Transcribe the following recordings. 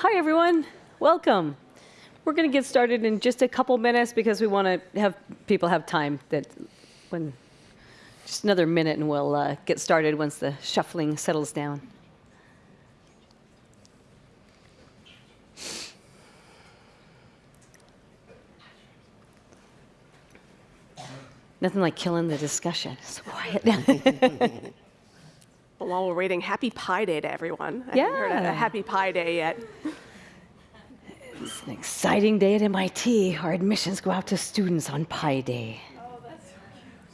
Hi, everyone. Welcome. We're going to get started in just a couple minutes because we want to have people have time that when just another minute and we'll uh, get started once the shuffling settles down. Nothing like killing the discussion. It's quiet. Well, while we're waiting, happy Pi Day to everyone. I Yeah. haven't heard a, a happy Pi Day yet. It's an exciting day at MIT. Our admissions go out to students on Pi Day.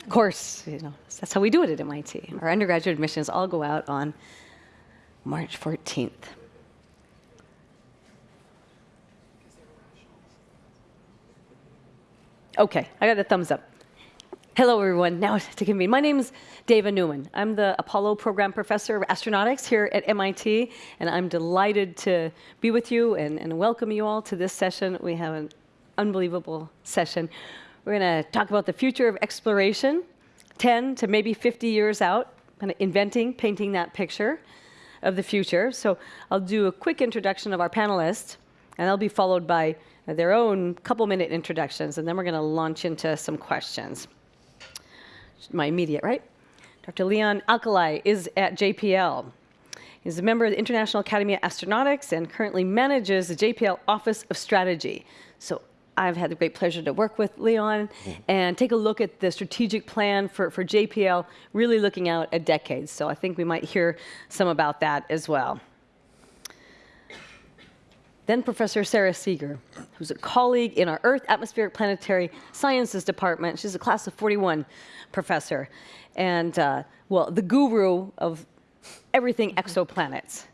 Of course, you know, that's how we do it at MIT. Our undergraduate admissions all go out on March 14th. Okay, I got the thumbs up. Hello, everyone. Now to convene. My name is Dava Newman. I'm the Apollo Program Professor of Astronautics here at MIT, and I'm delighted to be with you and, and welcome you all to this session. We have an unbelievable session. We're going to talk about the future of exploration, 10 to maybe 50 years out, kind of inventing, painting that picture of the future. So I'll do a quick introduction of our panelists, and they'll be followed by their own couple minute introductions, and then we're going to launch into some questions my immediate right. Dr. Leon Alkalai is at JPL. He's a member of the International Academy of Astronautics and currently manages the JPL Office of Strategy. So I've had the great pleasure to work with Leon mm-hmm. and take a look at the strategic plan for, for JPL, really looking out a decade. So I think we might hear some about that as well. Then Professor Sarah Seager, who's a colleague in our Earth Atmospheric Planetary Sciences Department. She's a class of 41 professor. And, uh, well, the guru of everything exoplanets.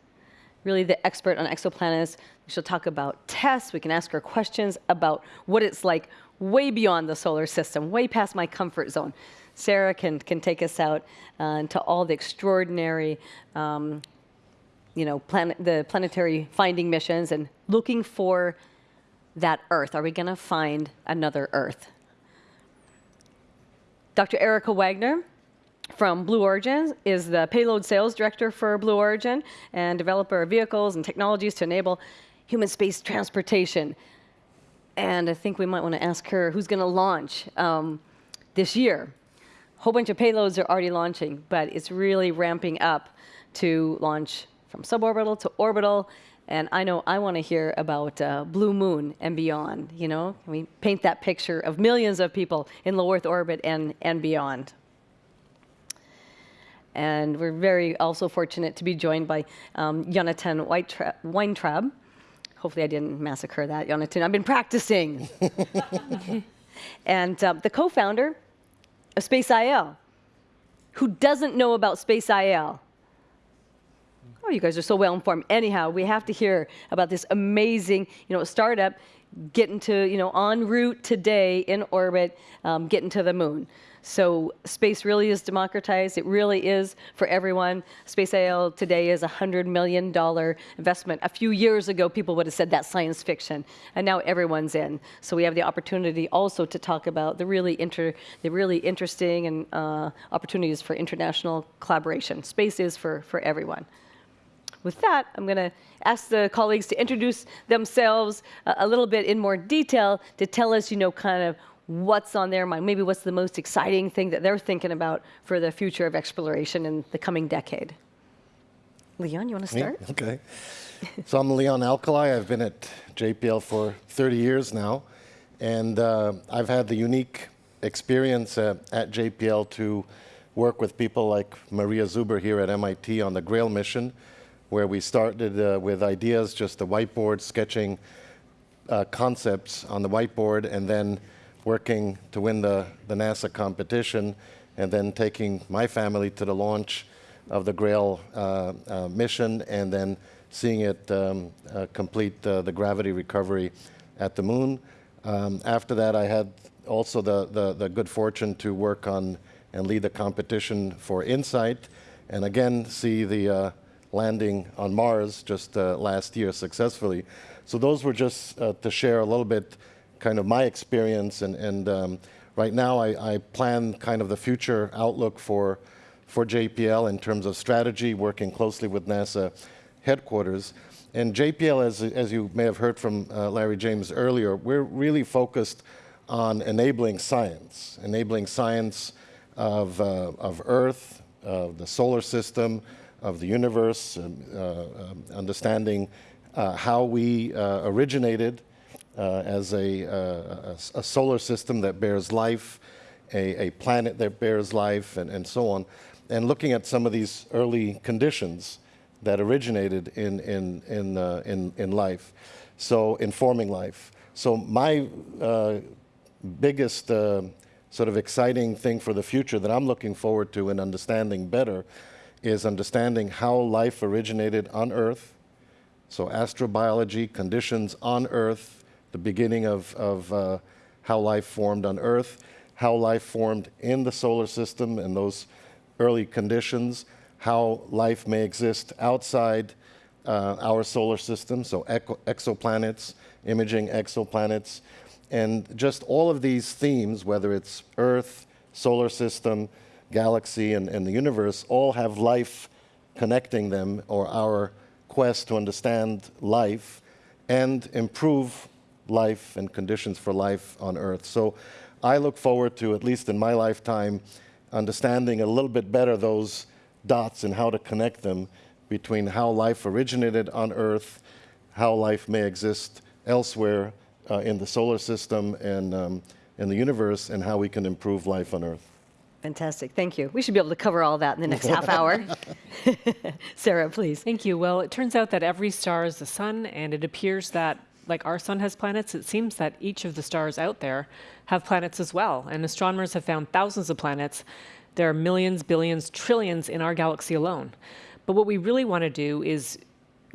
Really the expert on exoplanets. She'll talk about TESS. We can ask her questions about what it's like way beyond the solar system, way past my comfort zone. Sarah can, can take us out uh, into all the extraordinary um, you know, planet, the planetary finding missions and looking for that Earth. Are we going to find another Earth? Dr. Erica Wagner from Blue Origin is the payload sales director for Blue Origin and developer of vehicles and technologies to enable human space transportation. And I think we might want to ask her who's going to launch um, this year. A whole bunch of payloads are already launching, but it's really ramping up to launch from suborbital to orbital. And I know I want to hear about uh, Blue Moon and beyond. You know, can we paint that picture of millions of people in low Earth orbit and, and beyond? And we're very also fortunate to be joined by um, Jonathan Winetraub. Hopefully, I didn't massacre that, Jonathan. I've been practicing. and uh, the co founder of SpaceIL. Who doesn't know about SpaceIL? Oh, you guys are so well informed. Anyhow, we have to hear about this amazing, you know, startup getting to, you know, en route today in orbit, um, getting to the moon. So space really is democratized. It really is for everyone. SpaceIL today is a $100 million investment. A few years ago, people would have said that's science fiction, and now everyone's in. So we have the opportunity also to talk about the really, inter, the really interesting and uh, opportunities for international collaboration. Space is for, for everyone. With that, I'm going to ask the colleagues to introduce themselves a, a little bit in more detail to tell us, you know, kind of what's on their mind, maybe what's the most exciting thing that they're thinking about for the future of exploration in the coming decade. Leon, you want to start? Me? Okay. so I'm Leon Alkalai. I've been at JPL for 30 years now, and uh, I've had the unique experience uh, at JPL to work with people like Maria Zuber here at MIT on the GRAIL mission, where we started uh, with ideas, just a whiteboard, sketching uh, concepts on the whiteboard, and then working to win the, the NASA competition, and then taking my family to the launch of the GRAIL uh, uh mission, and then seeing it um, uh, complete the gravity recovery at the moon. Um, after that, I had also the, the, the good fortune to work on and lead the competition for InSight, and again see the uh, landing on Mars just uh, last year successfully. So those were just uh, to share a little bit kind of my experience and, and um, right now I, I, plan kind of the future outlook for, for JPL in terms of strategy, working closely with NASA headquarters. And JPL, as, as you may have heard from uh, Larry James earlier, we're really focused on enabling science, enabling science of, uh, of Earth, of the solar system, of the universe, um, uh, um, understanding uh, how we uh, originated uh, as a, uh, a, a solar system that bears life, a, a planet that bears life, and, and so on, and looking at some of these early conditions that originated in, in, in, in, in life, so informing life. So my biggest sort of exciting thing for the future that I'm looking forward to and understanding better is understanding how life originated on Earth. So astrobiology, conditions on Earth, the beginning of, of uh, how life formed on Earth, how life formed in the solar system and those early conditions, how life may exist outside uh, our solar system, so exoplanets, imaging exoplanets, and just all of these themes, whether it's Earth, solar system, galaxy, and, and the universe, all have life connecting them, or our quest to understand life and improve life and conditions for life on Earth. So I look forward to, at least in my lifetime, understanding a little bit better those dots and how to connect them between how life originated on Earth, how life may exist elsewhere uh, in the solar system and um, in the universe, and how we can improve life on Earth. Fantastic. Thank you. We should be able to cover all that in the next half hour. Sarah, please. Thank you. Well, it turns out that every star is the sun, and it appears that, like our sun has planets, it seems that each of the stars out there have planets as well. And astronomers have found thousands of planets. There are millions, billions, trillions in our galaxy alone. But what we really want to do is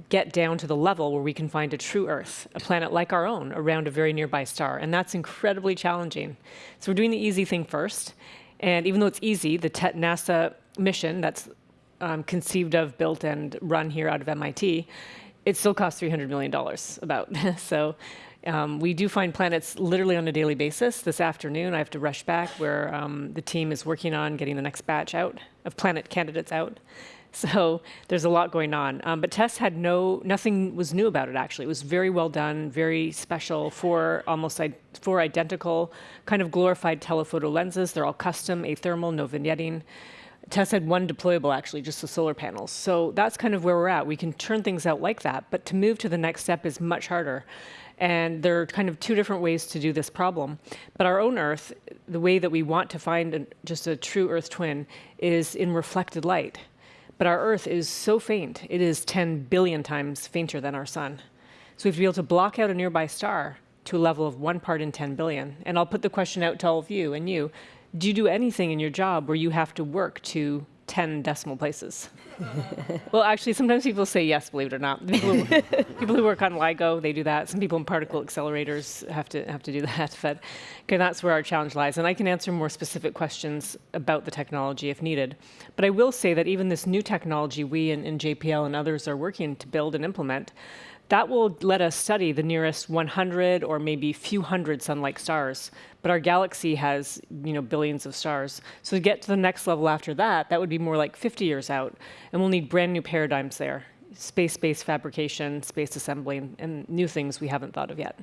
get down to the level where we can find a true Earth, a planet like our own, around a very nearby star. And that's incredibly challenging. So we're doing the easy thing first. And even though it's easy, the NASA mission that's um, conceived of, built, and run here out of MIT, it still costs $300 million about. so um, we do find planets literally on a daily basis. This afternoon, I have to rush back where um, the team is working on getting the next batch out of planet candidates out. So there's a lot going on. Um, but TESS had no, nothing was new about it actually. It was very well done, very special for almost four identical kind of glorified telephoto lenses. They're all custom, athermal, no vignetting. TESS had one deployable actually, just the solar panels. So that's kind of where we're at. We can turn things out like that, but to move to the next step is much harder. And there are kind of two different ways to do this problem. But our own Earth, the way that we want to find just a true Earth twin is in reflected light. But our Earth is so faint, it is 10 billion times fainter than our sun. So we have to be able to block out a nearby star to a level of one part in 10 billion. And I'll put the question out to all of you and you. Do you do anything in your job where you have to work to 10 decimal places? well, actually, sometimes people say yes, believe it or not. People who, people who work on LIGO, they do that. Some people in particle accelerators have to have to do that. But okay, that's where our challenge lies. And I can answer more specific questions about the technology if needed. But I will say that even this new technology we in, in JPL and others are working to build and implement, that will let us study the nearest 100 or maybe few hundred sun-like stars. But our galaxy has, you know, billions of stars. So to get to the next level after that, that would be more like 50 years out, and we'll need brand new paradigms there: space-based fabrication, space assembly, and, and new things we haven't thought of yet.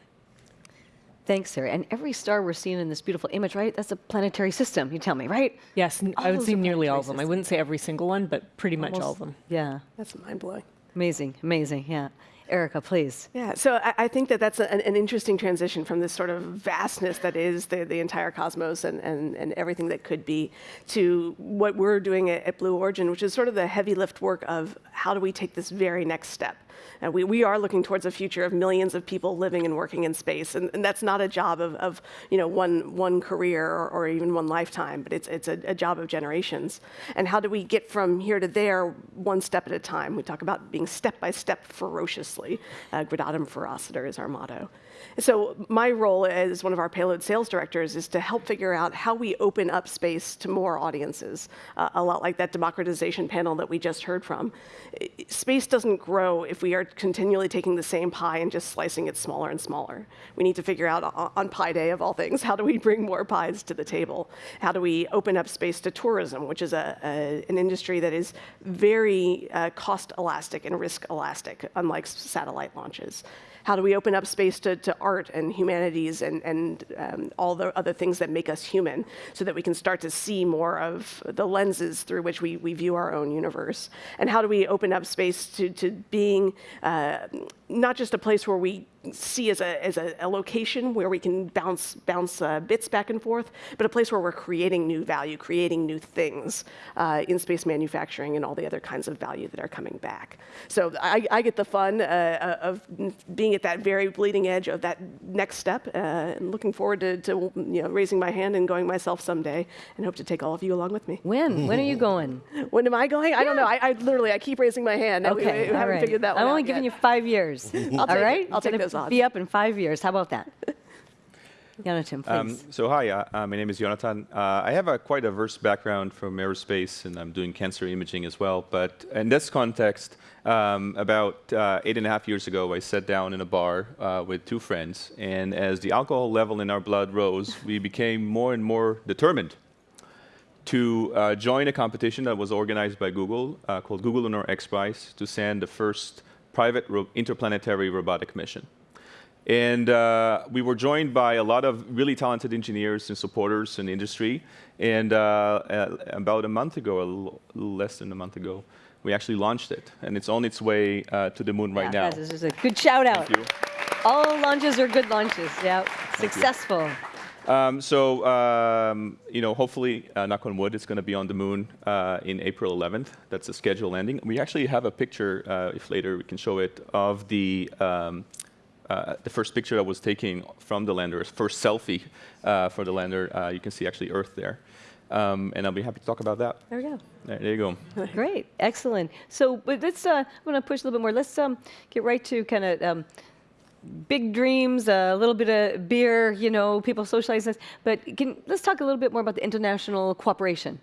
Thanks, Sarah. And every star we're seeing in this beautiful image, right? That's a planetary system, you tell me, right? Yes, n- I All would those say nearly all of them. I wouldn't say every single one, but pretty much all of them. Yeah. That's mind blowing. Amazing, amazing, yeah. Erica, please. Yeah, so I, I think that that's an, an interesting transition from this sort of vastness that is the, the entire cosmos and, and, and everything that could be to what we're doing at, at Blue Origin, which is sort of the heavy lift work of how do we take this very next step. And we, we are looking towards a future of millions of people living and working in space, and, and that's not a job of, of you know one one career or, or even one lifetime, but it's it's a, a job of generations. And how do we get from here to there one step at a time? We talk about being step by step ferocious famously. Uh, Gradatim ferociter is our motto. So my role as one of our payload sales directors is to help figure out how we open up space to more audiences, uh, a lot like that democratization panel that we just heard from. Space doesn't grow if we are continually taking the same pie and just slicing it smaller and smaller. We need to figure out on Pi Day of all things, how do we bring more pies to the table? How do we open up space to tourism, which is a, a an industry that is very uh, cost elastic and risk elastic, unlike satellite launches? How do we open up space to, to art and humanities and, and um, all the other things that make us human so that we can start to see more of the lenses through which we, we view our own universe? And how do we open up space to, to being uh, not just a place where we see as a, as a, a location where we can bounce, bounce uh, bits back and forth, but a place where we're creating new value, creating new things uh, in space manufacturing and all the other kinds of value that are coming back. So I, I get the fun uh, of being at that very bleeding edge of that next step uh, and looking forward to, to you know, raising my hand and going myself someday and hope to take all of you along with me. When? When are you going? When am I going? I don't know. I, I literally, I keep raising my hand. and we- Okay, we, haven't right. figured that one I'm out only giving yet. you five years. all take it. right? I'll take gonna those odds. Be up in five years. How about that? Jonathan, please. Um, so hi, uh, uh, my name is Jonathan. Uh, I have a quite diverse background from aerospace, and I'm doing cancer imaging as well. But in this context, um, about uh, eight and a half years ago, I sat down in a bar uh, with two friends, and as the alcohol level in our blood rose, we became more and more determined to uh, join a competition that was organized by Google uh, called Google Lunar X Prize to send the first private ro- interplanetary robotic mission. And uh, we were joined by a lot of really talented engineers and supporters in industry. And uh, uh, about a month ago, a less than a month ago, we actually launched it. And it's on its way uh, to the moon right now. This is a good shout out. Thank you. All launches are good launches. Yeah, successful. Um, so, um, you know, hopefully, uh, knock on wood, it's going to be on the moon uh, in April 11th. That's the scheduled landing. We actually have a picture, uh, if later we can show it, of the um, uh, the first picture that was taken from the lander, first selfie uh, for the lander. Uh, you can see actually Earth there, um, and I'll be happy to talk about that. There we go. There, there you go. Great, excellent. So, but let's. Uh, I'm going to push a little bit more. Let's um, get right to kind of um, big dreams, a little bit of beer. You know, people socialize this. But can, let's talk a little bit more about the international cooperation.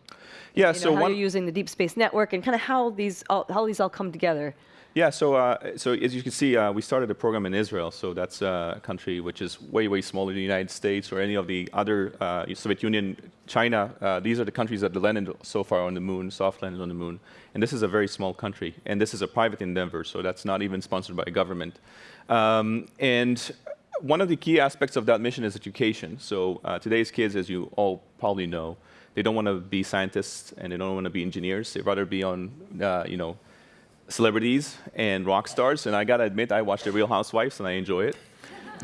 Yeah. You know, so how one. you're using the Deep Space Network and kind of how these all, how these all come together. Yeah, so uh, so as you can see, uh, we started a program in Israel. So that's uh, a country which is way way smaller than the United States or any of the other uh, Soviet Union, China. Uh, these are the countries that landed so far on the moon, soft landed on the moon. And this is a very small country, and this is a private endeavor. So that's not even sponsored by a government. Um, and one of the key aspects of that mission is education. So uh, today's kids, as you all probably know, they don't want to be scientists and they don't want to be engineers. They'd rather be on, uh, you know, celebrities and rock stars. And I gotta admit, I watch The Real Housewives and I enjoy it.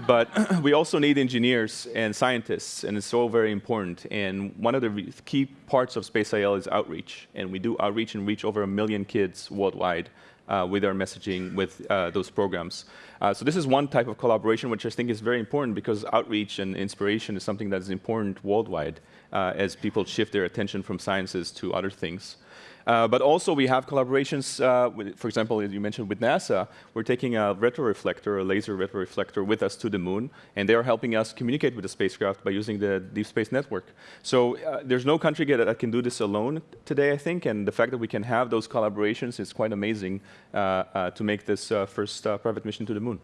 But we also need engineers and scientists, and it's so very important. And one of the key parts of SpaceIL is outreach. And we do outreach and reach over a million kids worldwide uh, with our messaging with uh, those programs. Uh, so this is one type of collaboration which I think is very important because outreach and inspiration is something that is important worldwide uh, as people shift their attention from sciences to other things. Uh, but also we have collaborations, uh, with, for example, as you mentioned with NASA, we're taking a retroreflector, a laser retroreflector with us to the moon, and they're helping us communicate with the spacecraft by using the Deep Space Network. So uh, there's no country that, can do this alone today, I think, and the fact that we can have those collaborations is quite amazing uh, uh, to make this first private mission to the moon.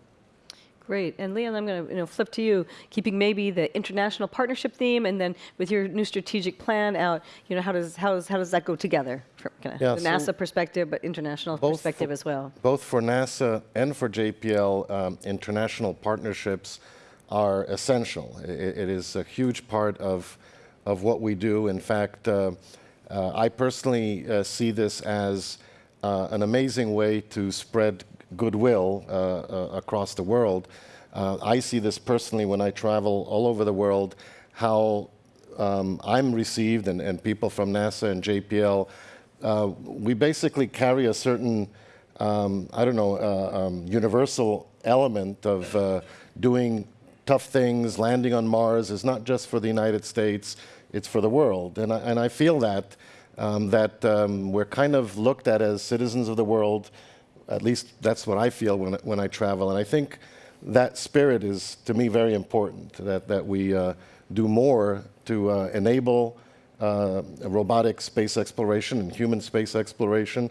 Great. And Leon, I'm going to you know, flip to you, keeping maybe the international partnership theme, and then with your new strategic plan out, you know, how does how does how does that go together from kind of Yeah, the so NASA perspective, but international perspective for- as well? Both for NASA and for JPL, um, international partnerships are essential. I- i- it is a huge part of, of what we do. In fact, uh, uh, I personally uh, see this as uh, an amazing way to spread goodwill uh, uh, across the world. Uh, I see this personally when I travel all over the world, how um, I'm received and, and people from NASA and JPL. Uh, we basically carry a certain, um, I don't know, uh, um, universal element of uh, doing tough things, landing on Mars is not just for the United States, it's for the world. And I, and I feel that, um, that um, we're kind of looked at as citizens of the world at least that's what I feel when, when I travel. And I think that spirit is, to me, very important, that, that we uh, do more to uh, enable uh, robotic space exploration and human space exploration.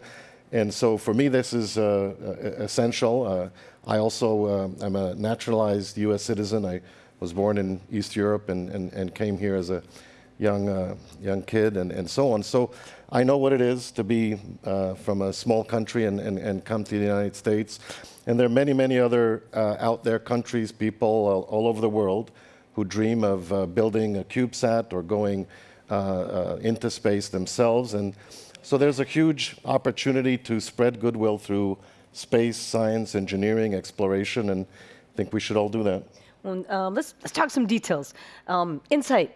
And so for me, this is uh, uh, essential. Uh, I also uh, am a naturalized U.S. citizen. I was born in East Europe and, and, and came here as a young, uh, young kid and, and so on. So I know what it is to be uh, from a small country and, and, and come to the United States. And there are many, many other uh, out there countries, people all, all over the world who dream of uh, building a CubeSat or going uh, uh, into space themselves. And so there's a huge opportunity to spread goodwill through space, science, engineering, exploration, and I think we should all do that. Um, let's let's talk some details. Um, Insight.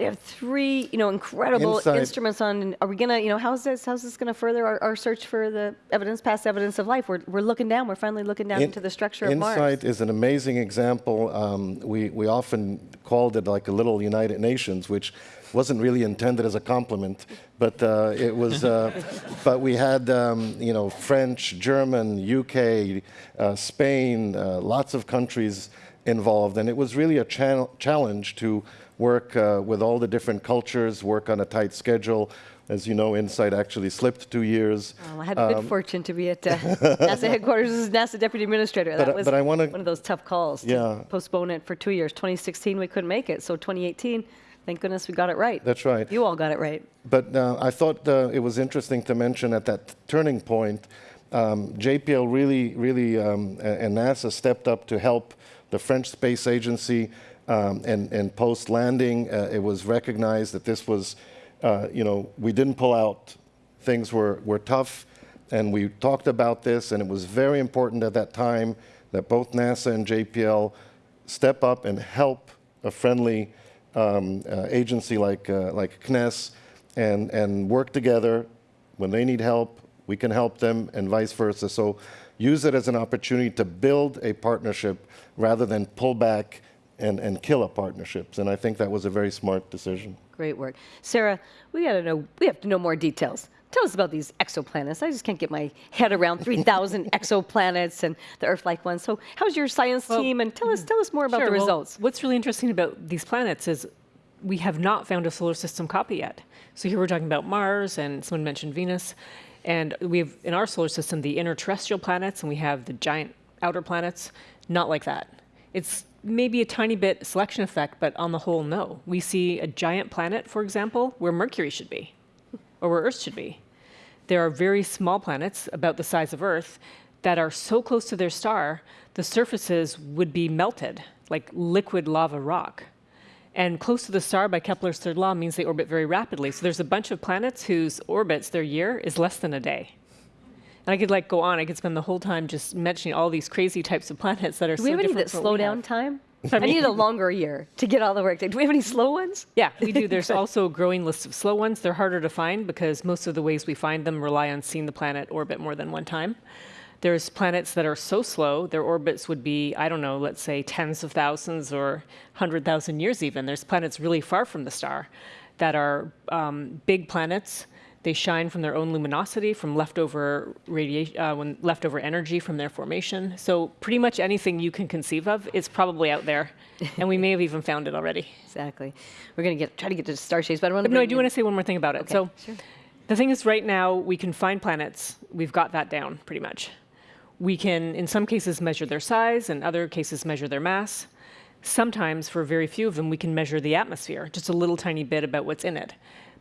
We have three, you know, incredible Insight- instruments on. Are we gonna, you know, how's this? How's this gonna further our, our search for the evidence, past evidence of life? We're, we're looking down. We're finally looking down In- into the structure of Insight Mars. is an amazing example. Um, we, we often called it like a little United Nations, which wasn't really intended as a compliment, but uh, it was. Uh, but we had, um, you know, French, German, UK, uh, Spain, uh, lots of countries involved, and it was really a channel challenge to work uh, with all the different cultures, work on a tight schedule. As you know, Insight actually slipped two years. Oh, I had the good fortune to be at uh, NASA headquarters as NASA deputy administrator. That But, uh, was but I wanna- one of those tough calls. to Yeah. postpone it for two years. 2016 we couldn't make it, so 2018, thank goodness we got it right. That's right. You all got it right. But uh, I thought uh, it was interesting to mention at that turning point, um, JPL really, really, um, and NASA stepped up to help the French Space Agency. Um, and, and post landing, uh, it was recognized that this was, uh, you know, we didn't pull out. Things were, were tough, and we talked about this, and it was very important at that time that both NASA and JPL step up and help a friendly um, uh, agency like, uh, like CNES and, and work together. When they need help, we can help them, and vice versa. So use it as an opportunity to build a partnership rather than pull back and, and kill a partnerships. And I think that was a very smart decision. Great work. Sarah, we got to know, we have to know more details. Tell us about these exoplanets. I just can't get my head around 3,000 exoplanets and the Earth-like ones. So how's your science Well, team? And tell us, tell us more about Sure, the well, results. what's really interesting about these planets is we have not found a solar system copy yet. So here we're talking about Mars, and someone mentioned Venus, and we have in our solar system the inner terrestrial planets, and we have the giant outer planets. Not like that. It's maybe a tiny bit selection effect, but on the whole, no. We see a giant planet, for example, where Mercury should be, or where Earth should be. There are very small planets, about the size of Earth, that are so close to their star, the surfaces would be melted, like liquid lava rock. And close to the star by Kepler's third law means they orbit very rapidly. So there's a bunch of planets whose orbits, their year, is less than a day. And I could like go on. I could spend the whole time just mentioning all these crazy types of planets that are Do so we have any that slow down time? I need a longer year to get all the work done. Do we have any slow ones? Yeah, we do. There's also a growing list of slow ones. They're harder to find because most of the ways we find them rely on seeing the planet orbit more than one time. There's planets that are so slow, their orbits would be, I don't know, let's say tens of thousands or 100,000 years even. There's planets really far from the star that are um, big planets. They shine from their own luminosity, from leftover radiation, uh, when leftover energy from their formation. So pretty much anything you can conceive of is probably out there, and we may have even found it already. Exactly. We're going to get try to get to star shades, but I want to. No, I do want to say one more thing about it. Okay, so, sure. the thing is, right now we can find planets. We've got that down pretty much. We can, in some cases, measure their size, and other cases, measure their mass. Sometimes, for very few of them, we can measure the atmosphere, just a little tiny bit about what's in it.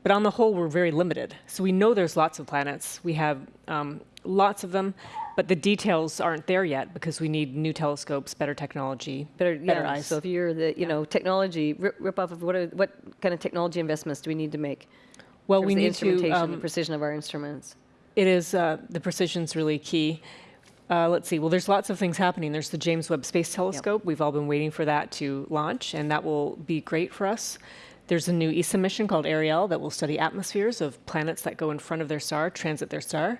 But on the whole, we're very limited. So we know there's lots of planets. We have um, lots of them, but the details aren't there yet because we need new telescopes, better technology, Better, better yeah. eyes. So if you're the, you know, technology, rip, rip off of what, are, what kind of technology investments do we need to make? well, we the need to. instrumentation, the um, precision of our instruments. It is, uh, the precision's really key. Uh, let's see, well, there's lots of things happening. There's the James Webb Space Telescope. We've all been waiting for that to launch, and that will be great for us. There's a new ESA mission called Ariel that will study atmospheres of planets that go in front of their star, transit their star.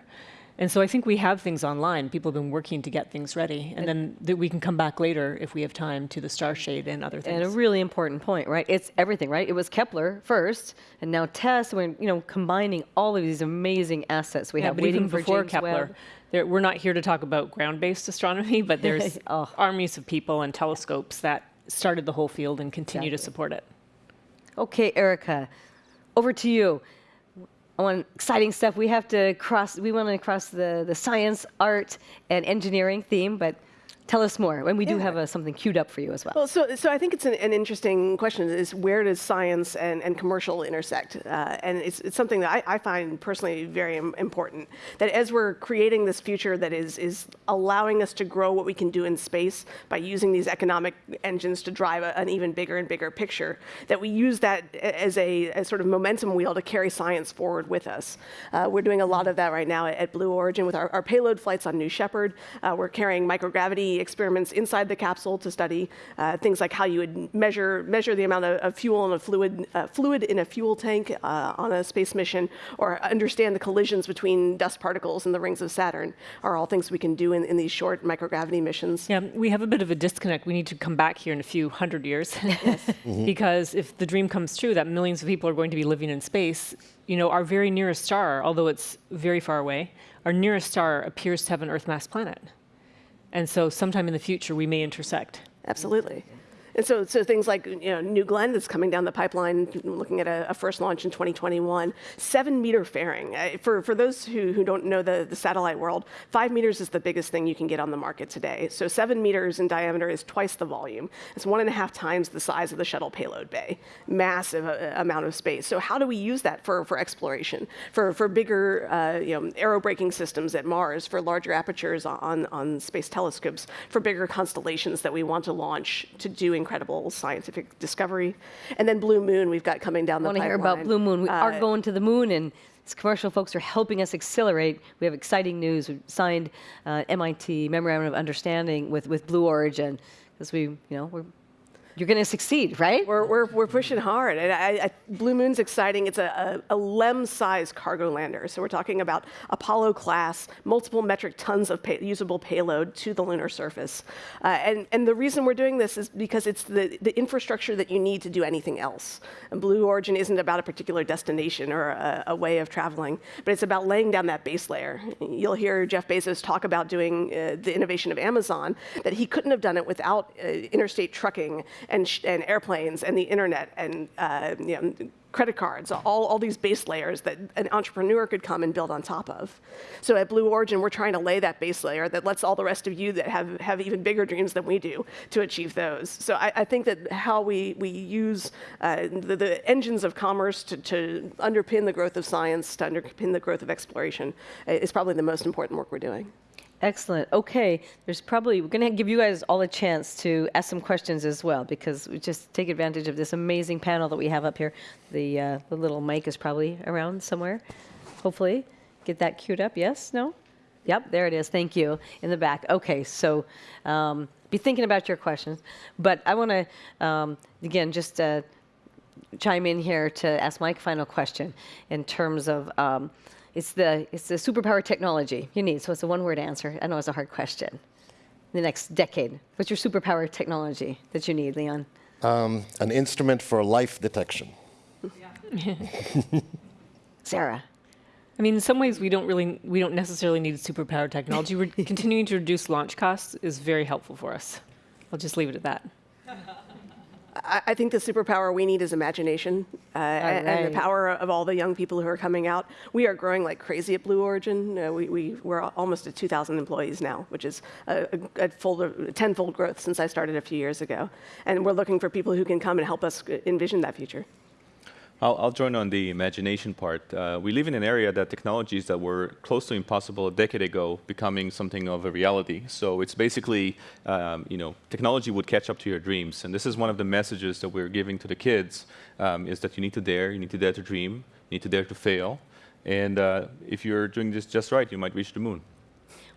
And so I think we have things online. People have been working to get things ready, and then that we can come back later if we have time to the star shade and other things. And a really important point, right? It's everything, right? It was Kepler first, and now TESS. We're you know combining all of these amazing assets we yeah, have but waiting even for before Kepler, there, we're not here to talk about ground-based astronomy, but there's Oh. armies of people and telescopes that started the whole field and continue to support it. Okay, Erica, over to you. Want exciting stuff. We have to cross. We want to cross the the science, art, and engineering theme, but tell us more. And we do Yeah. have a, something queued up for you as well. Well, so, so I think it's an, an interesting question is where does science and, and commercial intersect? Uh, and it's, it's something that I, I find personally very important. That as we're creating this future that is, is allowing us to grow what we can do in space by using these economic engines to drive a, an even bigger and bigger picture, that we use that as a as sort of momentum wheel to carry science forward with us. Uh, we're doing a lot of that right now at, at Blue Origin with our, our payload flights on New Shepard. Uh, we're carrying microgravity experiments inside the capsule to study uh, things like how you would measure measure the amount of, of fuel in a fluid uh, fluid in a fuel tank uh, on a space mission, or understand the collisions between dust particles in the rings of Saturn. Are all things we can do in, in these short microgravity missions. Yeah, we have a bit of a disconnect. We need to come back here in a few hundred years. because if the dream comes true that millions of people are going to be living in space, you know, our very nearest star, although it's very far away, our nearest star appears to have an Earth mass planet. And so sometime in the future, we may intersect. Absolutely. And so, so things like you know, New Glenn that's coming down the pipeline, looking at a, a first launch in 2021, seven meter fairing. For, for those who, who don't know the, the satellite world, five meters is the biggest thing you can get on the market today. So seven meters in diameter is twice the volume. It's one and a half times the size of the shuttle payload bay. Massive uh, amount of space. So how do we use that for, for exploration? For, for bigger uh, you know, aerobraking systems at Mars, for larger apertures on, on space telescopes, for bigger constellations that we want to launch to do incredible scientific discovery. And then Blue Moon, we've got coming down I the want to pipeline. hear about Blue Moon. We are Uh, going to the moon, and commercial folks are helping us accelerate. We have exciting news. We've signed uh, MIT Memorandum of Understanding with, with Blue Origin because we, you know, we're, you're going to succeed, right? We're, we're, we're pushing hard. And I, I, Blue Moon's exciting. It's a, a, a LEM-sized cargo lander. So we're talking about Apollo class, multiple metric tons of pay, usable payload to the lunar surface. Uh, and, and the reason we're doing this is because it's the, the infrastructure that you need to do anything else. And Blue Origin isn't about a particular destination or a, a way of traveling, but it's about laying down that base layer. You'll hear Jeff Bezos talk about doing uh, the innovation of Amazon, that he couldn't have done it without uh, interstate trucking and, and airplanes and the internet and uh, you know, credit cards, all, all these base layers that an entrepreneur could come and build on top of. So at Blue Origin, we're trying to lay that base layer that lets all the rest of you that have, have even bigger dreams than we do to achieve those. So I, I think that how we, we use uh, the, the engines of commerce to, to underpin the growth of science, to underpin the growth of exploration, uh, is probably the most important work we're doing. Excellent. Okay, there's probably we're going to give you guys all a chance to ask some questions as well because we just take advantage of this amazing panel that we have up here. The uh, the little mic is probably around somewhere. Hopefully, get that queued up. Yes? No? Yep, there it is. Thank you in the back. Okay, so um, be thinking about your questions, but I want to um, again just. Uh, chime in here to ask my final question in terms of um, it's the it's the superpower technology you need. So it's a one word answer. I know it's a hard question. The next decade, what's your superpower technology that you need, Leon? Um, an instrument for life detection. Sarah. I mean, in some ways, we don't really, we don't necessarily need superpower technology. We're continuing to reduce launch costs is very helpful for us. I'll just leave it at that. I, I think the superpower we need is imagination uh, and, and the power of all the young people who are coming out. We are growing like crazy at Blue Origin. Uh, we, we, we're almost at 2,000 employees now, which is a, a, a full, a tenfold growth since I started a few years ago. And we're looking for people who can come and help us envision that future. I'll, I'll join on the imagination part. Uh, we live in an area that technologies that were close to impossible a decade ago becoming something of a reality. So it's basically, um, you know, technology would catch up to your dreams. And this is one of the messages that we're giving to the kids, um, is that you need to dare, you need to dare to dream, you need to dare to fail. And uh, if you're doing this just right, you might reach the moon.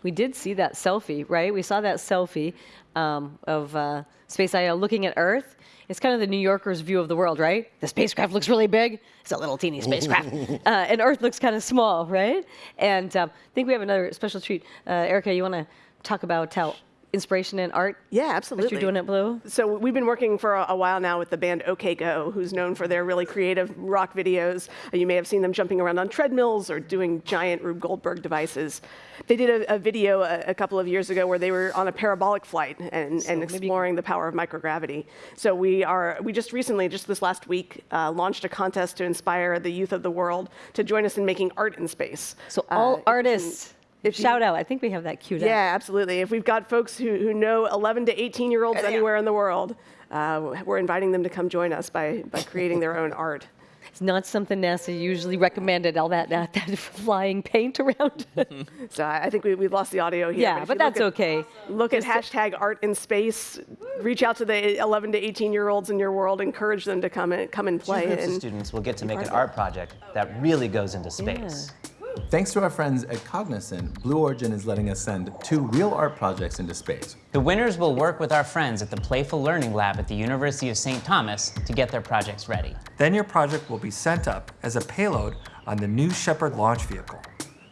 We did see that selfie, right? We saw that selfie um, of uh, SpaceIL looking at Earth. It's kind of the New Yorker's view of the world, right? The spacecraft looks really big. It's a little teeny spacecraft. uh, and Earth looks kind of small, right? And um, I think we have another special treat. Uh, Erica, you want to talk about how inspiration in art? Yeah, What absolutely. you're doing at Blue? So we've been working for a, a while now with the band OK Go, who's known for their really creative rock videos. Uh, You may have seen them jumping around on treadmills or doing giant Rube Goldberg devices. They did a, a video a, a couple of years ago where they were on a parabolic flight and, and exploring the power of microgravity. So we are we just recently, just this last week, uh, launched a contest to inspire the youth of the world to join us in making art in space. So Uh, all can- artists, if you- shout out. I think we have that queued up. yeah, absolutely. If we've got folks who, who know 11 to 18 year olds anywhere in the world, uh, we're inviting them to come join us by, by creating their own art. It's not something NASA usually recommended, all that, that, that flying paint around. So I I think we, we've lost the audio here. yeah, if but that's look at, okay. Look at hashtag art in space. Reach out to the 11 to 18 year olds in your world. Encourage them to come and come and Two play. groups of students will get to make an art project that really goes into space. Thanks to our friends at Cognizant, Blue Origin is letting us send two real art projects into space. The winners will work with our friends at the Playful Learning Lab at the University of St. Thomas to get their projects ready. Then your project will be sent up as a payload on the New Shepard launch vehicle.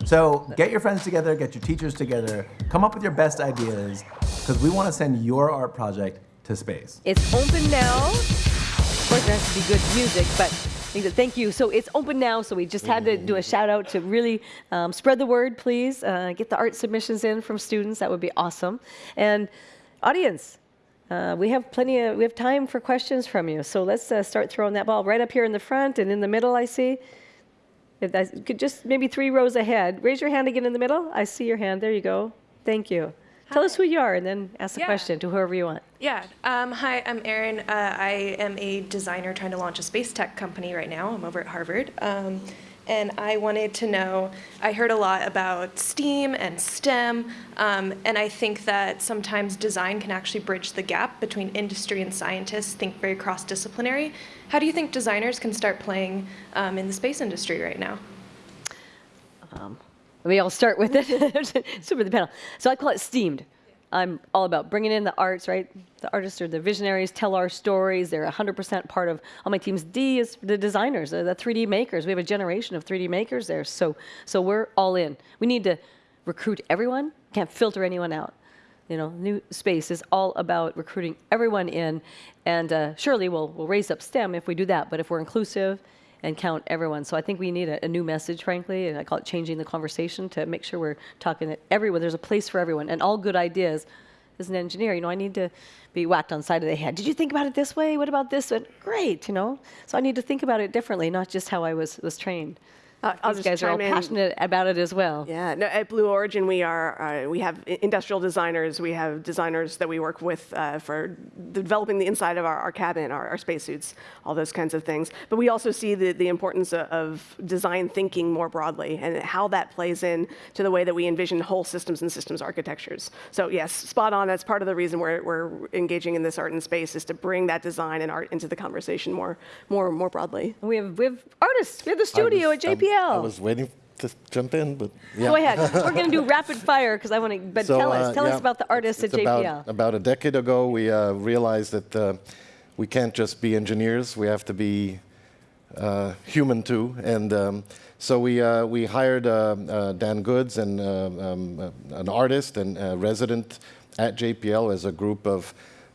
So get your friends together, get your teachers together, come up with your best ideas, because we want to send your art project to space. It's open now. Of course, there has to be good music, but I think that- thank you. So it's open now. So we just had to do a shout out to really um, spread the word, please. Uh, get the art submissions in from students. That would be awesome. And audience, uh, we have plenty of we have time for questions from you. So let's uh, start throwing that ball right up here in the front and in the middle. I see. If that's, could just maybe three rows ahead. Raise your hand again in the middle. I see your hand. There you go. Thank you. Tell us who you are and then ask the Yeah. question to whoever you want. Yeah. Um, hi, I'm Erin. Uh, I am a designer trying to launch a space tech company right now. I'm over at Harvard. Um, and I wanted to know I heard a lot about STEAM and STEM, um, and I think that sometimes design can actually bridge the gap between industry and scientists, think very cross disciplinary. How do you think designers can start playing um, in the space industry right now? We all start with it. Super the panel. So I call it steamed. I'm all about bringing in the arts, right? The artists are the visionaries, tell our stories. They're 100% part of all my teams. D is the designers, the 3D makers. We have a generation of 3D makers there. So, so we're all in. We need to recruit everyone. Can't filter anyone out. You know, new space is all about recruiting everyone in, and uh, surely we'll we'll raise up STEM if we do that. But if we're inclusive and count everyone, so I think we need a, a new message, frankly, and I call it changing the conversation to make sure we're talking to everyone. There's a place for everyone, and all good ideas. As an engineer, you know, I need to be whacked on the side of the head. Did you think about it this way? What about this? And great, you know. So I need to think about it differently, not just how I was was trained. Uh, I'll These guys are all in. passionate about it as well. Yeah, no, at Blue Origin, we are uh, we have industrial designers. We have designers that we work with uh, for developing the inside of our, our cabin, our, our spacesuits, all those kinds of things. But we also see the, the importance of, of design thinking more broadly and how that plays in to the way that we envision whole systems and systems architectures. So yes, spot on. That's part of the reason we're, we're engaging in this art and space is to bring that design and art into the conversation more more more broadly. We have we have artists. We have the studio was, at um, JPL. I was waiting to jump in, but yeah. Go ahead. We're going to do rapid fire because I want to. But So, tell us, uh, tell yeah, us about the artists it's at JPL. About, about a decade ago, we uh, realized that uh, we can't just be engineers; we have to be uh, human too. And um, so we uh, we hired uh, uh, Dan Goods and uh, um, uh, an artist and a resident at JPL as a group of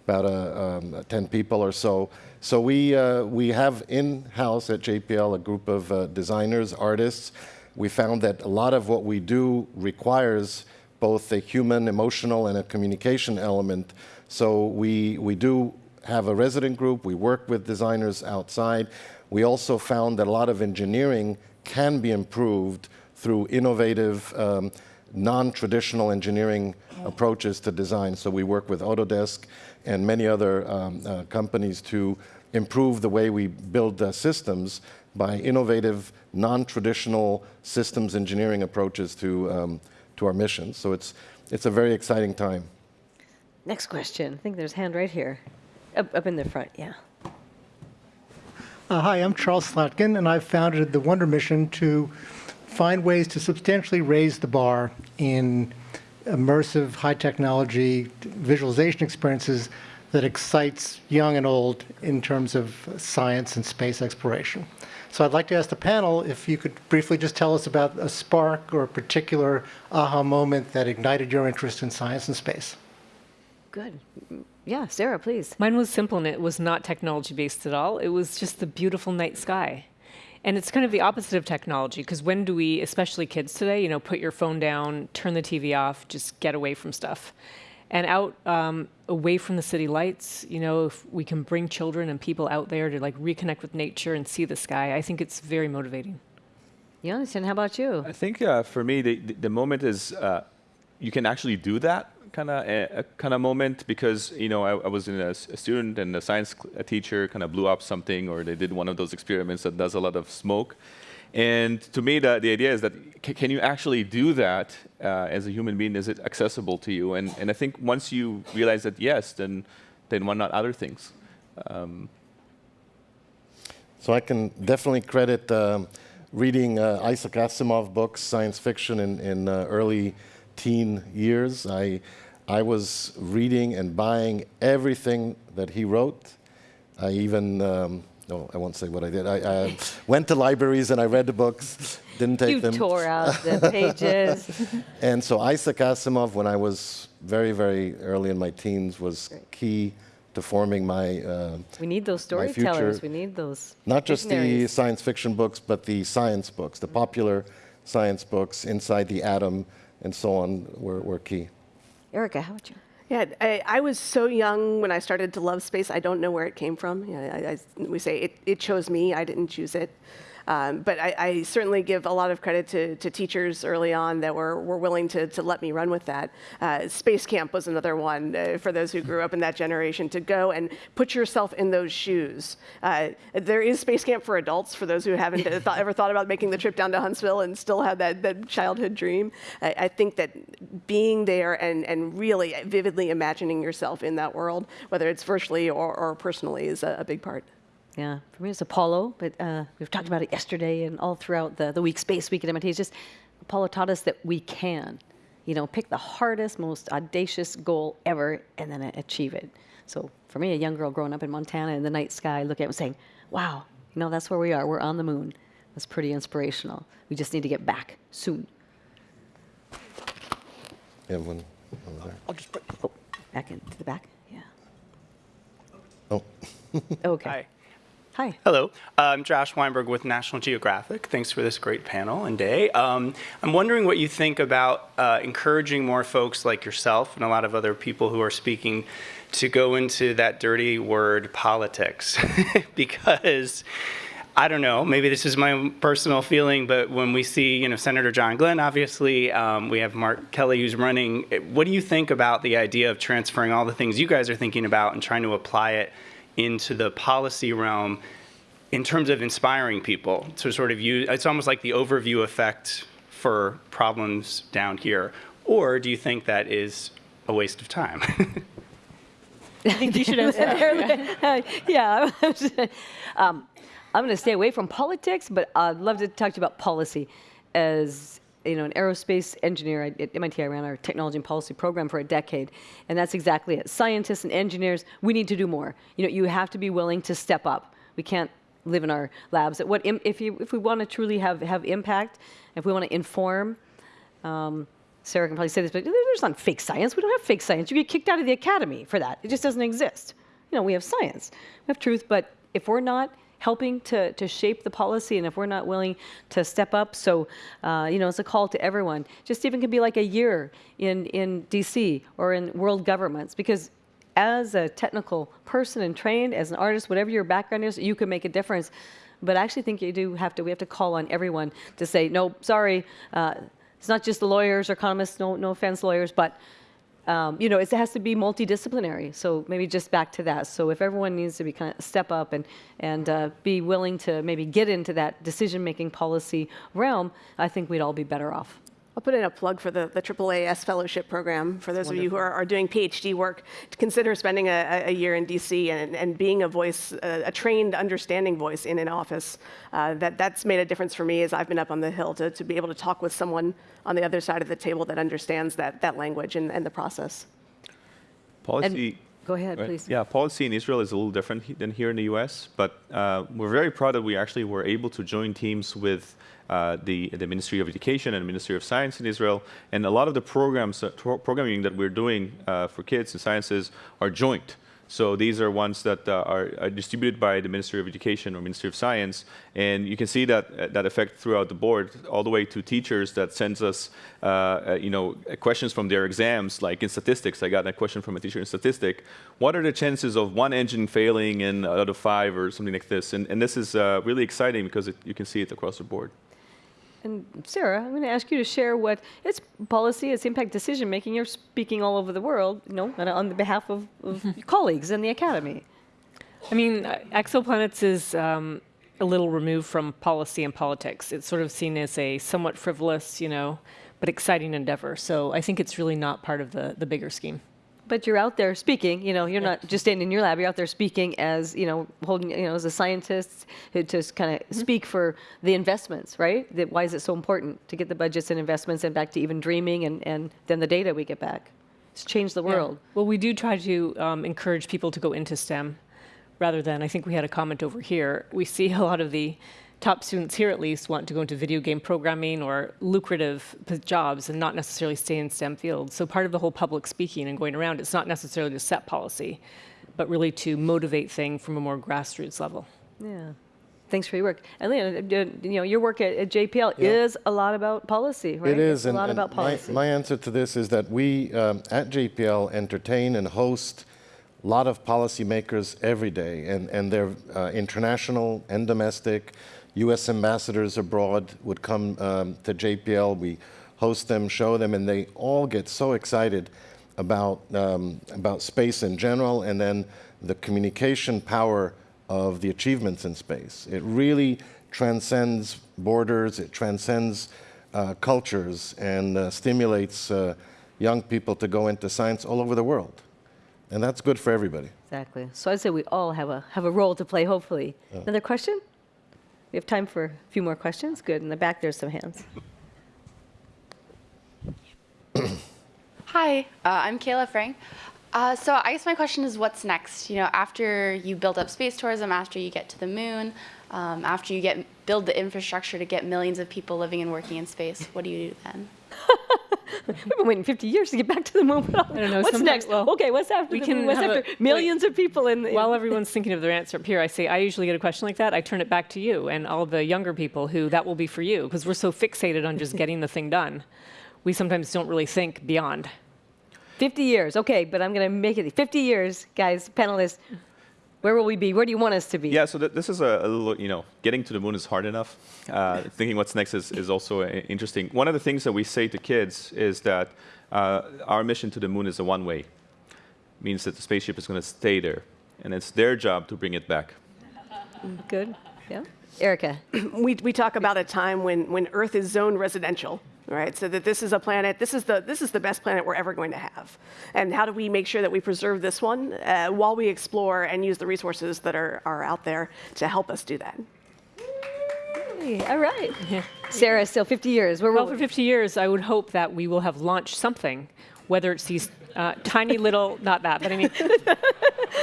about uh, um, 10 people or so. So we uh, we have in-house at JPL a group of uh, designers, artists. We found that a lot of what we do requires both a human, emotional, and a communication element. So we we do have a resident group. We work with designers outside. We also found that a lot of engineering can be improved through innovative, um, non-traditional engineering approaches to design. So we work with Autodesk and many other um, uh, companies to improve the way we build uh, systems by innovative, non-traditional systems engineering approaches to um, to our mission. So it's it's a very exciting time. Next question. I think there's a hand right here, up, up in the front. Yeah. Uh, hi, I'm Charles Slatkin, and I've founded the Wonder Mission to find ways to substantially raise the bar in immersive, high technology visualization experiences that excites young and old in terms of science and space exploration. So I'd like to ask the panel if you could briefly just tell us about a spark or a particular aha moment that ignited your interest in science and space. Good. Yeah, Sarah, please. Mine was simple and it was not technology based at all. It was just the beautiful night sky. And it's kind of the opposite of technology because when do we, especially kids today, you know, put your phone down, turn the TV off, just get away from stuff. And out, um, away from the city lights, you know, if we can bring children and people out there to like reconnect with nature and see the sky, I think it's very motivating. Jonathan, how about you? I think uh, for me, the, the, the moment is uh, you can actually do that kind of a, kind of moment because you know I, I was in a, a student and a science a teacher kind of blew up something or they did one of those experiments that does a lot of smoke. And to me, the, the idea is that can you actually do that uh, as a human being? Is it accessible to you? And, and I think once you realize that yes, then then why not other things? Um, So I can definitely credit um, reading uh, Isaac Asimov books, science fiction, in, in uh, early teen years. I, I was reading and buying everything that he wrote. I even, um, no, I won't say what I did. I, I went to libraries and I read the books, didn't take You them. tore out the pages. And so Isaac Asimov, when I was very, very early in my teens, was key to forming my uh, we need those storytellers. We need those. not just the science fiction books, but the science books, the popular science books, Inside the Atom, and so on, were, were key. Erica, how about you? Yeah, I, I was so young when I started to love space. I don't know where it came from. You know, I, I, we say it, it chose me. I didn't choose it. Um, but I, I certainly give a lot of credit to, to teachers early on that were, were willing to, to let me run with that. Uh, Space Camp was another one uh, for those who grew up in that generation to go and put yourself in those shoes. Uh, there is Space Camp for adults for those who haven't thought, ever thought about making the trip down to Huntsville and still have that, that childhood dream. I, I think that being there and, and really vividly imagining yourself in that world, whether it's virtually or, or personally, is a, a big part. Yeah, for me it's Apollo, but uh, we've talked about it yesterday and all throughout the, the week, Space Week at MIT. It's just Apollo taught us that we can, you know, pick the hardest, most audacious goal ever and then achieve it. So for me, a young girl growing up in Montana in the night sky, looking at it and saying, wow, you know, that's where we are. We're on the moon. That's pretty inspirational. We just need to get back soon. Yeah, one over there. Oh, back into the back? Yeah. Oh, Okay. Hi. Hi. Hello, I'm Josh Weinberg with National Geographic. Thanks for this great panel and day. Um, I'm wondering what you think about uh, encouraging more folks like yourself and a lot of other people who are speaking to go into that dirty word politics. because I don't know, maybe this is my personal feeling, but when we see, you know, Senator John Glenn, obviously, um, we have Mark Kelly who's running. What do you think about the idea of transferring all the things you guys are thinking about and trying to apply it into the policy realm in terms of inspiring people to sort of use, it's almost like the overview effect for problems down here. Or do you think that is a waste of time? I think you should answer that. yeah. um, I'm going to stay away from politics, but I'd love to talk to you about policy. As you know, an aerospace engineer at MIT, I ran our technology and policy program for a decade, and that's exactly it. Scientists and engineers, we need to do more. You know, you have to be willing to step up. We can't live in our labs. What if you if we want to truly have have impact, if we want to inform, um, Sara can probably say this, but there's not fake science. We don't have fake science. You get kicked out of the academy for that. It just doesn't exist. You know, we have science, we have truth, but if we're not helping to, to shape the policy and if we're not willing to step up, so, uh, you know, it's a call to everyone. Just even could be like a year in, in DC or in world governments, because as a technical person and trained, as an artist, whatever your background is, you can make a difference. But I actually think you do have to, we have to call on everyone to say, no, sorry, uh, it's not just the lawyers or economists, no, no offense, lawyers, but um, you know, it has to be multidisciplinary. So maybe just back to that. So if everyone needs to be kind of step up and and uh, be willing to maybe get into that decision-making policy realm, I think we'd all be better off. I'll put in a plug for the, the AAAS Fellowship Program. For those of you who are, are doing PhD work, to consider spending a, a year in DC and, and being a voice, a, a trained, understanding voice in an office. Uh, that, that's made a difference for me as I've been up on the Hill to, to be able to talk with someone on the other side of the table that understands that, that language and, and the process. Policy. Go ahead, Right. please. Yeah, policy in Israel is a little different than here in the U.S., but uh, we're very proud that we actually were able to join teams with uh, the, the Ministry of Education and Ministry of Science in Israel, and a lot of the programs, uh, programming that we're doing uh, for kids in sciences are joint. So these are ones that uh, are, are distributed by the Ministry of Education or Ministry of Science, and you can see that uh, that effect throughout the board, all the way to teachers that sends us, uh, uh, you know, questions from their exams. Like in statistics, I got a question from a teacher in statistic: What are the chances of one engine failing in out of five or something like this? And and this is uh, really exciting because it, you can see it across the board. And Sara, I'm going to ask you to share what it's policy, it's impact decision making. You're speaking all over the world, you know, on- the behalf of, of colleagues in the academy. I mean, uh, exoplanets is um, a little removed from policy and politics. It's sort of seen as a somewhat frivolous, you know, but exciting endeavor. So I think it's really not part of the, the bigger scheme. But you're out there speaking, you know, you're not just standing in your lab, you're out there speaking as, you know, holding, you know, as a scientist to just kind of speak for the investments, right? That why is it so important to get the budgets and investments and back to even dreaming and, and then the data we get back? It's changed the Yeah. world. Well, we do try to um, encourage people to go into STEM rather than, I think we had a comment over here. We see a lot of the top students here, at least, want to go into video game programming or lucrative jobs and not necessarily stay in STEM fields. So, part of the whole public speaking and going around, it's not necessarily to set policy, but really to motivate things from a more grassroots level. Yeah. Thanks for your work. And Leon, uh, you know, your work at, at JPL Yeah. is a lot about policy, right? It is, It's a lot and about my, policy. my answer to this is that we um, at JPL entertain and host a lot of policymakers every day, and, and they're uh, international and domestic. U.S. ambassadors abroad would come um, to JPL. We host them, show them, and they all get so excited about um, about space in general, and then the communication power of the achievements in space. It really transcends borders. It transcends uh, cultures and uh, stimulates uh, young people to go into science all over the world, and that's good for everybody. Exactly. So I'd say we all have a have a role to play. Hopefully. Another question? We have time for a few more questions. Good. In the back, there's some hands. Hi, uh, I'm Kayla Frank. Uh, so I guess my question is, what's next? You know, after you build up space tourism, after you get to the moon, um, after you get build the infrastructure to get millions of people living and working in space, what do you do then? We've been waiting 50 years to get back to the moon. I don't know, What's next? well, okay, what's after we can? What's have a- after millions of people in the While everyone's thinking of their answer up here, I say I usually get a question like that. I turn it back to you and all the younger people who that will be for you because we're so fixated on just getting the thing done. We sometimes don't really think beyond. 50 years. Okay, but I'm going to make it 50 years, guys, panelists. Where will we be? Where do you want us to be? Yeah, so th- this is a, a little, you know, getting to the moon is hard enough. Uh, thinking what's next is, is also uh, interesting. One of the things that we say to kids is that uh, our mission to the moon is a one way. Means that the spaceship is going to stay there, and it's their job to bring it back. Good. Yeah. Erica. we, we talk about a time when, when Earth is zone residential, right? So that this is a planet, this is, the, this is the best planet we're ever going to have. And how do we make sure that we preserve this one uh, while we explore and use the resources that are, are out there to help us do that? Hey, all right. Sara, still 50 years. Where Well, for 50 years, I would hope that we will have launched something, whether it's these uh, tiny little, not that, but I mean,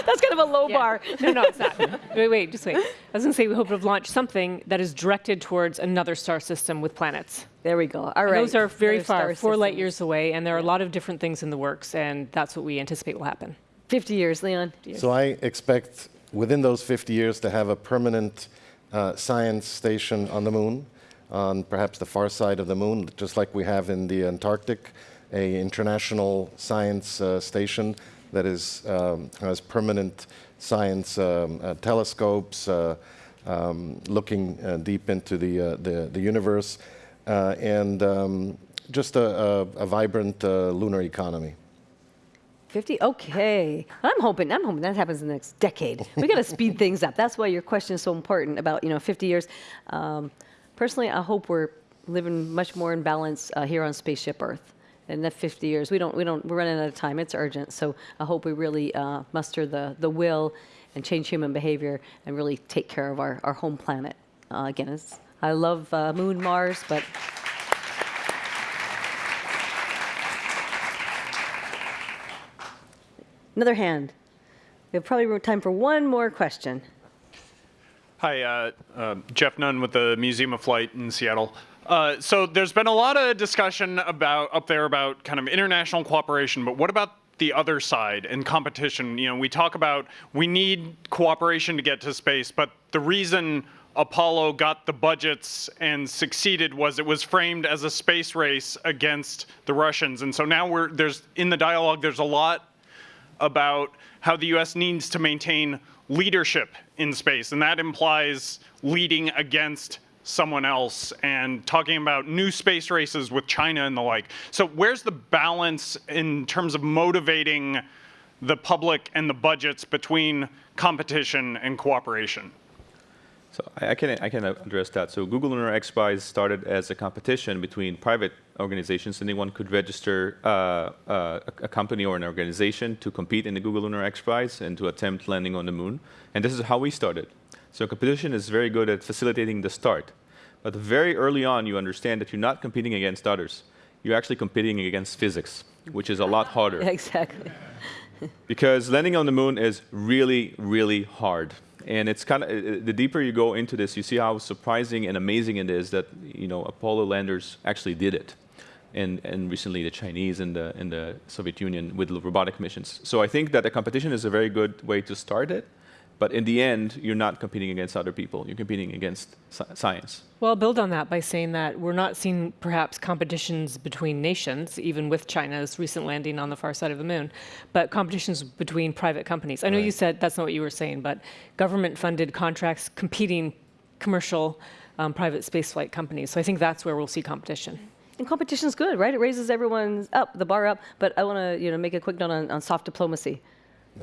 That's kind of a low Yeah. bar. No, no, it's not. Wait, wait, just wait. I was going to say we hope to have launched something that is directed towards another star system with planets. There we go. All And right. Those are very Another far, star four light years away, and there are a lot of different things in the works, and that's what we anticipate will happen. 50 years, Leon. So I expect within those 50 years to have a permanent uh, science station on the moon, on perhaps the far side of the moon, just like we have in the Antarctic, a international science uh, station that is um, has permanent science um, uh, telescopes uh, um, looking uh, deep into the, uh, the the universe, and um, just a, a, a vibrant lunar economy. 50? Okay. I'm hoping, I'm hoping that happens in the next decade. We got to speed things up. That's why your question is so important about, you know, 50 years. Um, personally, I hope we're living much more in balance uh, here on Spaceship Earth. In the 50 years, we don't, we don't, we're running out of time. It's urgent. So I hope we really uh, muster the, the will and change human behavior and really take care of our, our home planet. Uh, again, it's, I love uh, Moon, Mars, but another hand. We have probably time for one more question. Hi, uh, uh, Jeff Nunn with the Museum of Flight in Seattle. Uh, so there's been a lot of discussion about up there about kind of international cooperation, but what about the other side and competition? You know, we talk about we need cooperation to get to space, but the reason Apollo got the budgets and succeeded was it was framed as a space race against the Russians. And so now we're there's in the dialogue there's a lot about how the US needs to maintain leadership in space and that implies leading against someone else and talking about new space races with China and the like. So where's the balance in terms of motivating the public and the budgets between competition and cooperation? So I can, I can address that. So Google Lunar X Prize started as a competition between private organizations. Anyone could register uh, uh, a, a company or an organization to compete in the Google Lunar X Prize and to attempt landing on the moon. And this is how we started. So competition is very good at facilitating the start. But very early on, you understand that you're not competing against others. You're actually competing against physics, which is a lot harder. exactly. because landing on the moon is really, really hard. And it's kind of uh, uh, the deeper you go into this, you see how surprising and amazing it is that you know Apollo landers actually did it, and and recently the Chinese and the and the Soviet Union with robotic missions. So I think that the competition is a very good way to start it, but in the end, you're not competing against other people. You're competing against science. Well, I'll build on that by saying that we're not seeing perhaps competitions between nations, even with China's recent landing on the far side of the moon, but competitions between private companies. I know Right. you said that's not what you were saying, but government-funded contracts competing commercial um, private spaceflight companies. So I think that's where we'll see competition. And competition is good, right? It raises everyone's up, the bar up. But I want to, you know, make a quick note on, on soft diplomacy.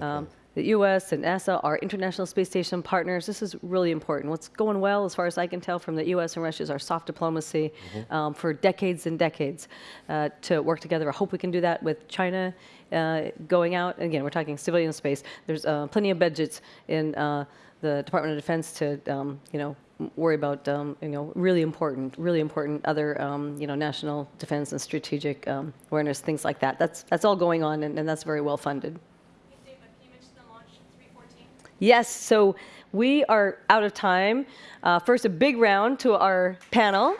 Um, the U.S. and NASA are International Space Station partners. This is really important. What's going well, as far as I can tell, from the U.S. and Russia is our soft diplomacy um, for decades and decades uh, to work together. I hope we can do that with China uh, going out. And again, we're talking civilian space. There's uh, plenty of budgets in uh, the Department of Defense to, um, you know, worry about, um, you know, really important, really important other, um, you know, national defense and strategic um, awareness, things like that. That's that's all going on, and, and that's very well funded. Yes, so we are out of time. Uh, first, a big round to our panel.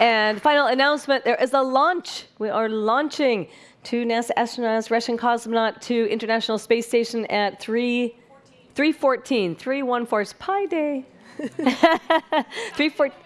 And final announcement, there is a launch. We are launching two NASA astronauts, Russian cosmonaut to International Space Station at 3, 314, 314, it's Pi Day. 314.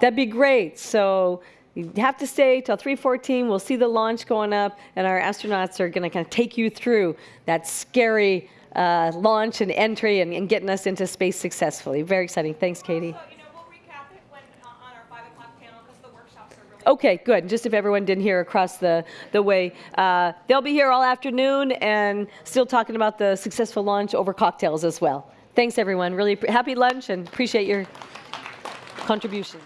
That'd be great. So you have to stay till 3:14. We'll see the launch going up, and our astronauts are going to kind of take you through that scary uh, launch and entry and, and getting us into space successfully. Very exciting. Thanks, Katie. Okay, good. Just if everyone didn't hear across the, the way, uh, they'll be here all afternoon and still talking about the successful launch over cocktails as well. Thanks, everyone. Really happy lunch and appreciate your contributions.